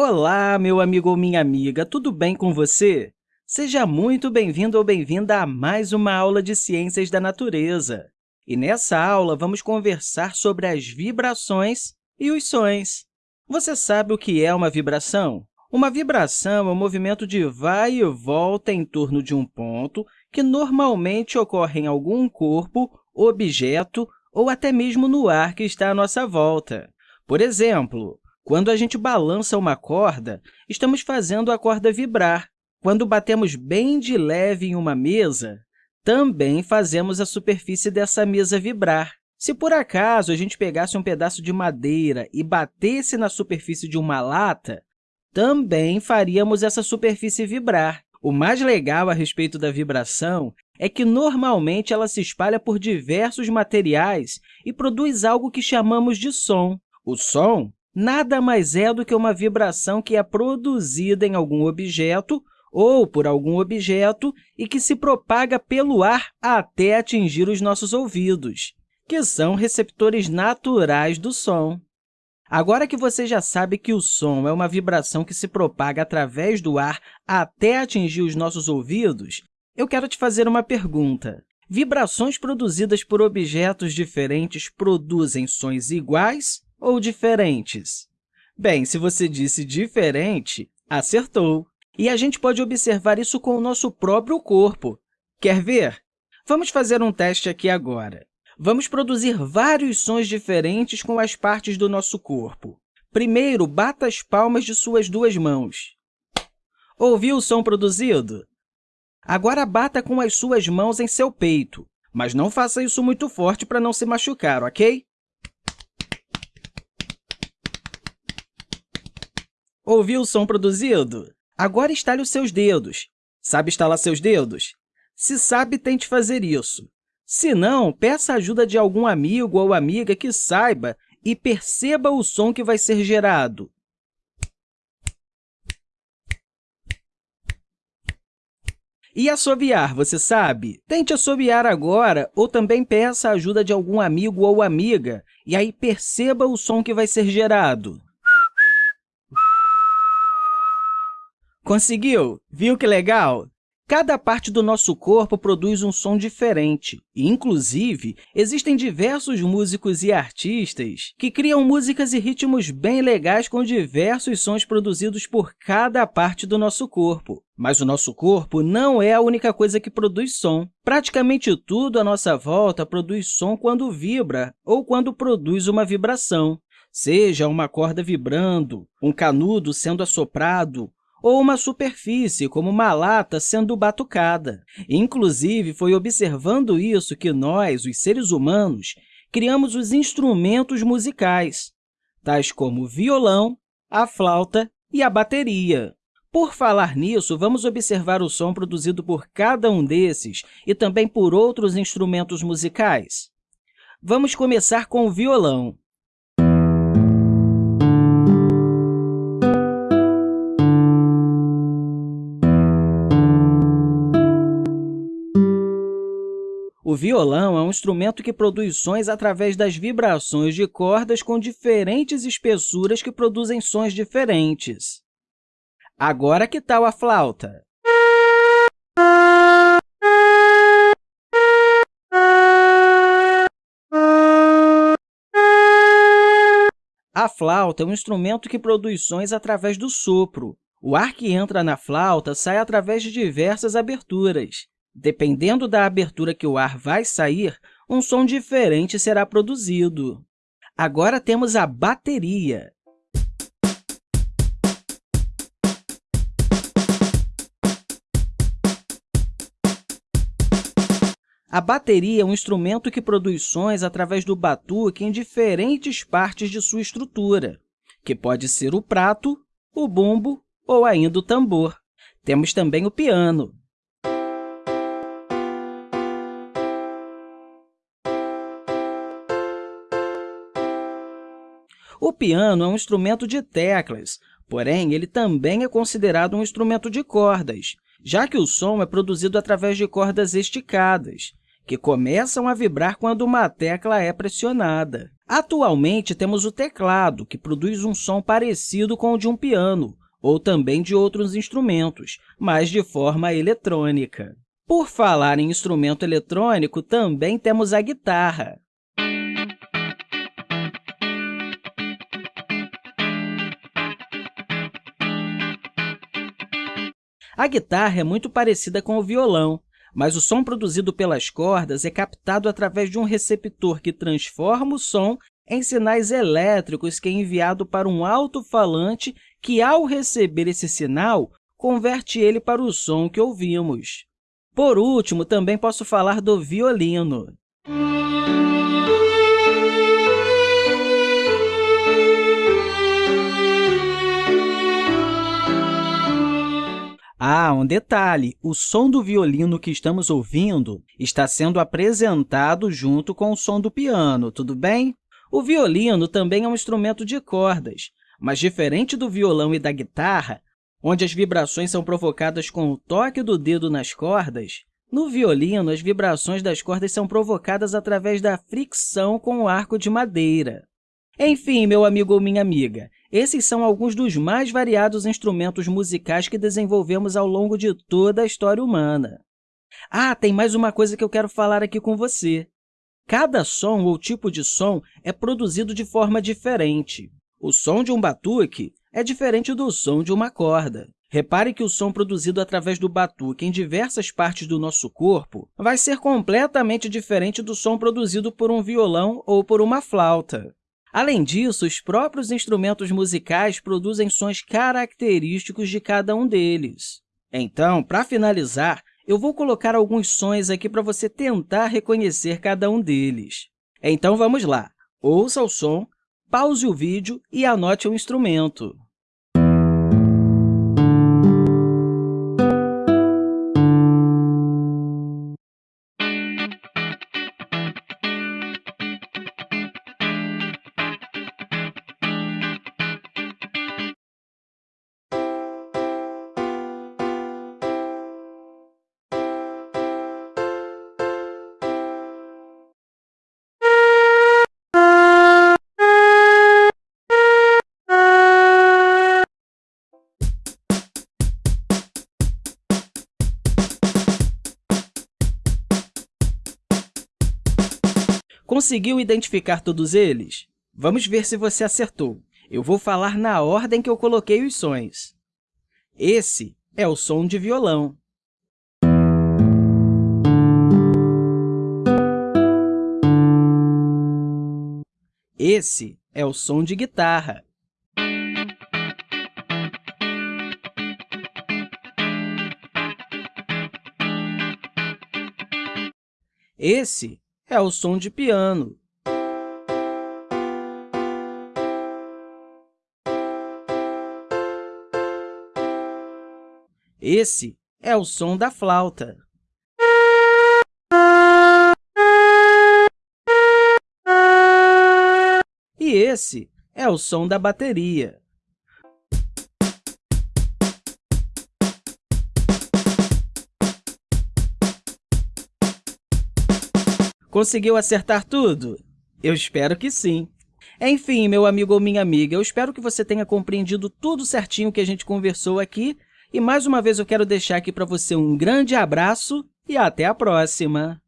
Olá, meu amigo ou minha amiga, tudo bem com você? Seja muito bem-vindo ou bem-vinda a mais uma aula de Ciências da Natureza. E nessa aula, vamos conversar sobre as vibrações e os sons. Você sabe o que é uma vibração? Uma vibração é um movimento de vai e volta em torno de um ponto que normalmente ocorre em algum corpo, objeto ou até mesmo no ar que está à nossa volta. Por exemplo, quando a gente balança uma corda, estamos fazendo a corda vibrar. Quando batemos bem de leve em uma mesa, também fazemos a superfície dessa mesa vibrar. Se, por acaso, a gente pegasse um pedaço de madeira e batesse na superfície de uma lata, também faríamos essa superfície vibrar. O mais legal a respeito da vibração é que, normalmente, ela se espalha por diversos materiais e produz algo que chamamos de som. O som nada mais é do que uma vibração que é produzida em algum objeto ou por algum objeto e que se propaga pelo ar até atingir os nossos ouvidos, que são receptores naturais do som. Agora que você já sabe que o som é uma vibração que se propaga através do ar até atingir os nossos ouvidos, eu quero te fazer uma pergunta. Vibrações produzidas por objetos diferentes produzem sons iguais ou diferentes? Bem, se você disse diferente, acertou. E a gente pode observar isso com o nosso próprio corpo. Quer ver? Vamos fazer um teste aqui agora. Vamos produzir vários sons diferentes com as partes do nosso corpo. Primeiro, bata as palmas de suas duas mãos. Ouviu o som produzido? Agora, bata com as suas mãos em seu peito, mas não faça isso muito forte para não se machucar, ok? Ouviu o som produzido? Agora estale os seus dedos. Sabe estalar seus dedos? Se sabe, tente fazer isso. Se não, peça a ajuda de algum amigo ou amiga que saiba e perceba o som que vai ser gerado. E assobiar, você sabe? Tente assobiar agora ou também peça a ajuda de algum amigo ou amiga e aí perceba o som que vai ser gerado. Conseguiu? Viu que legal? Cada parte do nosso corpo produz um som diferente. E, inclusive, existem diversos músicos e artistas que criam músicas e ritmos bem legais com diversos sons produzidos por cada parte do nosso corpo. Mas o nosso corpo não é a única coisa que produz som. Praticamente tudo à nossa volta produz som quando vibra ou quando produz uma vibração. Seja uma corda vibrando, um canudo sendo assoprado, ou uma superfície, como uma lata sendo batucada. Inclusive, foi observando isso que nós, os seres humanos, criamos os instrumentos musicais, tais como o violão, a flauta e a bateria. Por falar nisso, vamos observar o som produzido por cada um desses e também por outros instrumentos musicais. Vamos começar com o violão. Violão é um instrumento que produz sons através das vibrações de cordas com diferentes espessuras que produzem sons diferentes. Agora, que tal a flauta? A flauta é um instrumento que produz sons através do sopro. O ar que entra na flauta sai através de diversas aberturas. Dependendo da abertura que o ar vai sair, um som diferente será produzido. Agora temos a bateria. A bateria é um instrumento que produz sons através do batuque em diferentes partes de sua estrutura, que pode ser o prato, o bumbo ou ainda o tambor. Temos também o piano. O piano é um instrumento de teclas, porém, ele também é considerado um instrumento de cordas, já que o som é produzido através de cordas esticadas, que começam a vibrar quando uma tecla é pressionada. Atualmente, temos o teclado, que produz um som parecido com o de um piano, ou também de outros instrumentos, mas de forma eletrônica. Por falar em instrumento eletrônico, também temos a guitarra. A guitarra é muito parecida com o violão, mas o som produzido pelas cordas é captado através de um receptor que transforma o som em sinais elétricos que é enviado para um alto-falante que, ao receber esse sinal, converte ele para o som que ouvimos. Por último, também posso falar do violino. Ah, um detalhe, o som do violino que estamos ouvindo está sendo apresentado junto com o som do piano, tudo bem? O violino também é um instrumento de cordas, mas diferente do violão e da guitarra, onde as vibrações são provocadas com o toque do dedo nas cordas, no violino, as vibrações das cordas são provocadas através da fricção com o arco de madeira. Enfim, meu amigo ou minha amiga, esses são alguns dos mais variados instrumentos musicais que desenvolvemos ao longo de toda a história humana. Ah, tem mais uma coisa que eu quero falar aqui com você. Cada som ou tipo de som é produzido de forma diferente. O som de um batuque é diferente do som de uma corda. Repare que o som produzido através do batuque em diversas partes do nosso corpo vai ser completamente diferente do som produzido por um violão ou por uma flauta. Além disso, os próprios instrumentos musicais produzem sons característicos de cada um deles. Então, para finalizar, eu vou colocar alguns sons aqui para você tentar reconhecer cada um deles. Então, vamos lá. Ouça o som, pause o vídeo e anote o instrumento. Conseguiu identificar todos eles? Vamos ver se você acertou. Eu vou falar na ordem que eu coloquei os sons. Esse é o som de violão. Esse é o som de guitarra. Esse é o som de piano. Esse é o som da flauta. E esse é o som da bateria. Conseguiu acertar tudo? Eu espero que sim. Enfim, meu amigo ou minha amiga, eu espero que você tenha compreendido tudo certinho que a gente conversou aqui. E, mais uma vez, eu quero deixar aqui para você um grande abraço e até a próxima!